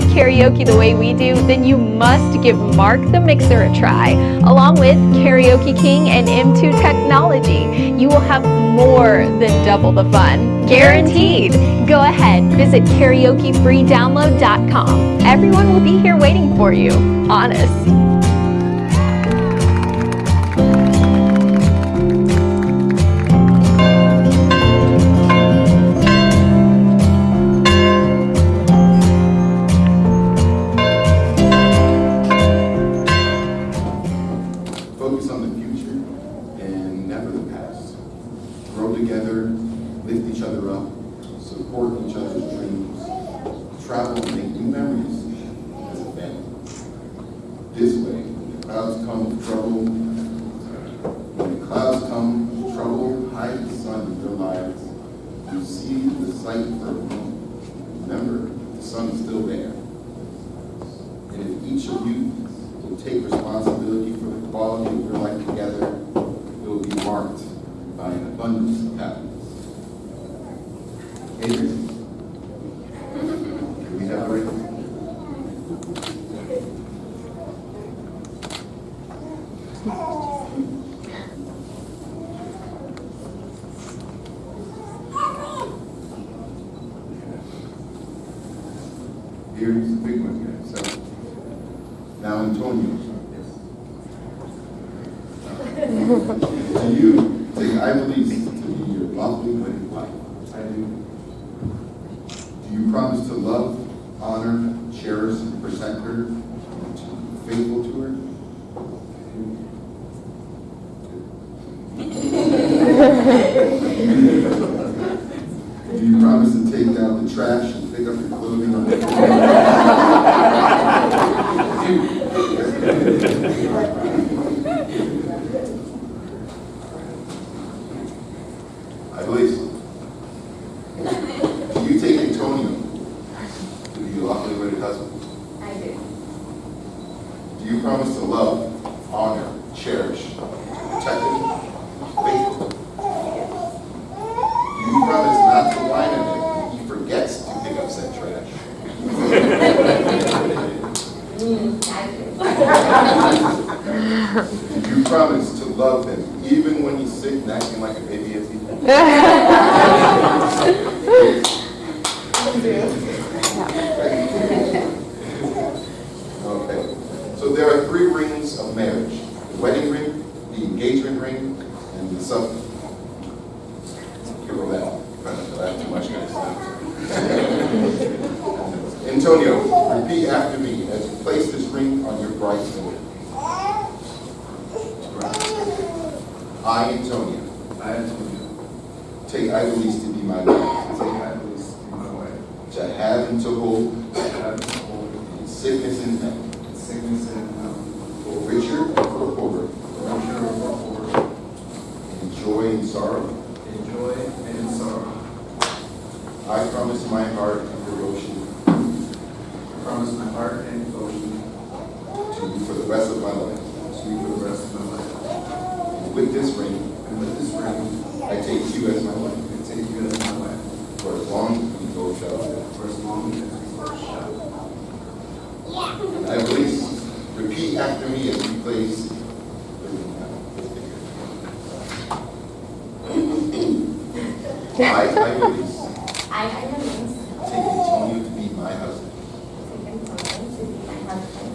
love karaoke the way we do, then you must give Mark the Mixer a try. Along with Karaoke King and M2 Technology, you will have more than double the fun. Guaranteed! Go ahead, visit karaokefreedownload.com. Everyone will be here waiting for you. Honest. Support each other's dreams, travel and make new memories as a family. This way, when the clouds come with trouble, when the clouds come with trouble, hide the sun in your lives. You see the sight for a moment. Remember, the sun is still there. And if each of you will take responsibility for the quality of your life together, it will be marked by an abundance of happiness. Adrian? Can we have a ring? Here's the big one here, so. Now Antonio. To you, take I believe to be your lovely wedding wife. I do. Do you promise to love, honor, cherish, and protect her, and to be faithful to her? Do you promise to take out the trash and pick up your clothing on the floor? I believe so. Do you take Antonio to be your lawfully wedded husband? I do. Do you promise to love, honor, cherish, protect him, faithful? You promise not to whine at him when he forgets to pick up said trash? I do. Do you promise to love him even when he's sick and acting like a baby as he? Okay, so there are three rings of marriage. The wedding ring, the engagement ring, and the sub. Give her that. I have too much, guys. Antonio, repeat after me as you place this ring on your bride's finger. I, Antonio, I, Antonio, take Idelise to be my wife, take Idelise to be my wife, to have and to hold. To have and to hold. In sickness and health, in sickness and health, for richer or for poorer, for richer or for poorer, in joy and sorrow. in joy and sorrow. I promise my heart and devotion. I promise my heart and devotion. To you for the rest of my life. to you for the rest of my life. And with this ring, And with this ring, I take you as my wife, I take you as my wife, for as long as we both shall live. for as long as we both shall. And Idelise, repeat after me as we place the ring on. I, Idelise, I, Idelise, take Antonio to be my husband, take Antonio to be my husband,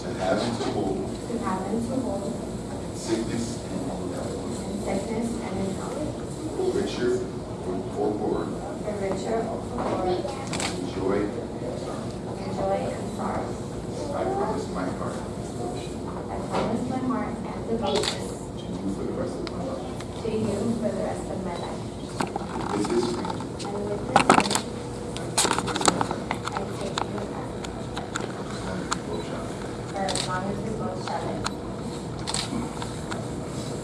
to have and to hold. To have and to hold sickness and health, sickness and health, richer or poorer, for richer or poorer, joy and sorrow. joy and sorrow. I promise my heart. I promise my heart and devotion. to you for the rest of my life. to you for the rest of my life. With this ring, And with this ring, I take you as my I take you as husband. As long as we both shall live.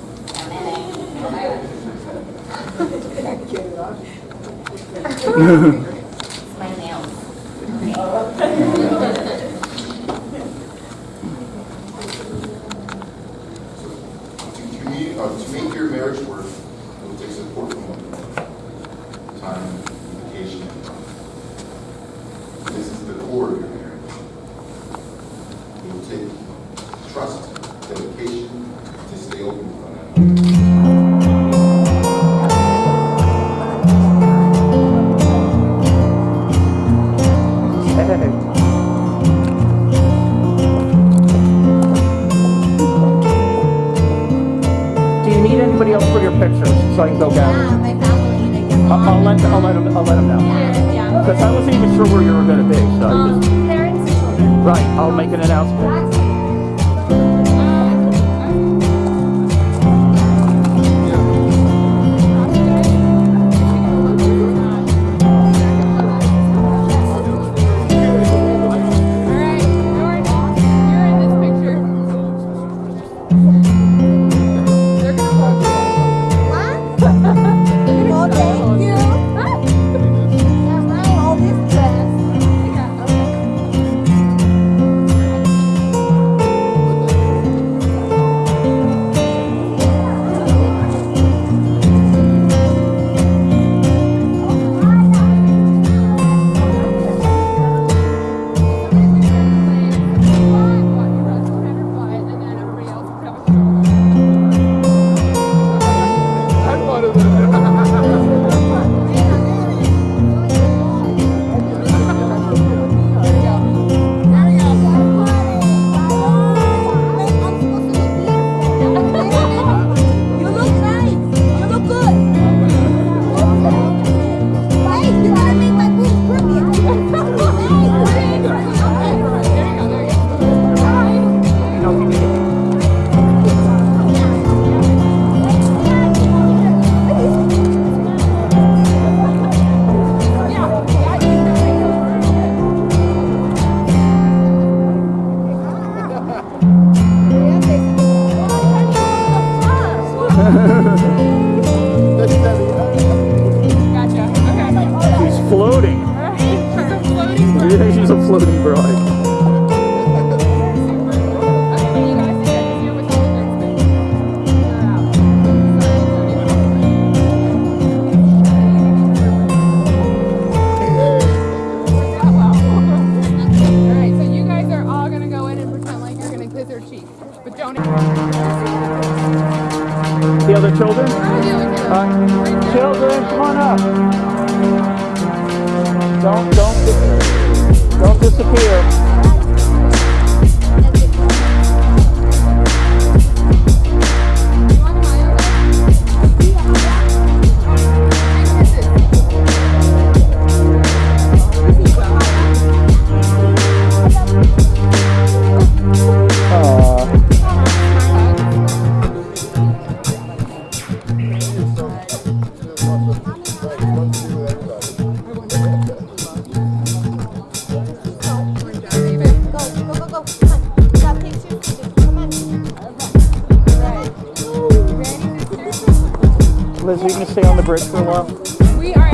for as long as we both shall live. It's my make an announcement. The other children? Oh, uh, children, come on up. Don't, don't, don't disappear. Liz, are you going to stay on the bridge for a while? We are